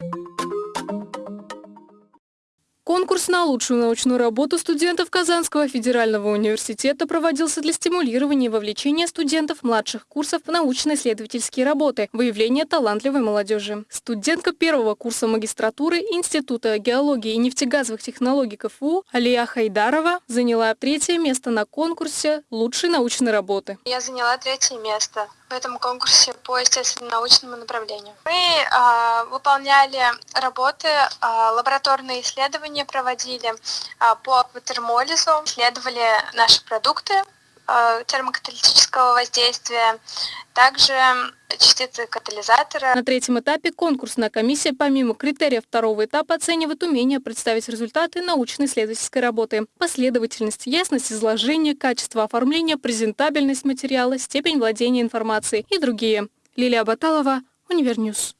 you Конкурс на лучшую научную работу студентов Казанского федерального университета проводился для стимулирования и вовлечения студентов младших курсов в научно-исследовательские работы, выявления талантливой молодежи. Студентка первого курса магистратуры Института геологии и нефтегазовых технологий КФУ Алия Хайдарова заняла третье место на конкурсе лучшей научной работы. Я заняла третье место в этом конкурсе по естественно-научному направлению. Мы э, выполняли работы, э, лабораторные исследования проводили э, по акватермолизу, исследовали наши продукты э, термокаталитического воздействия, также частицы катализатора. На третьем этапе конкурсная комиссия помимо критериев второго этапа оценивает умение представить результаты научно-исследовательской работы, последовательность, ясность изложения, качество оформления, презентабельность материала, степень владения информацией и другие. Лилия Баталова, Универньюз.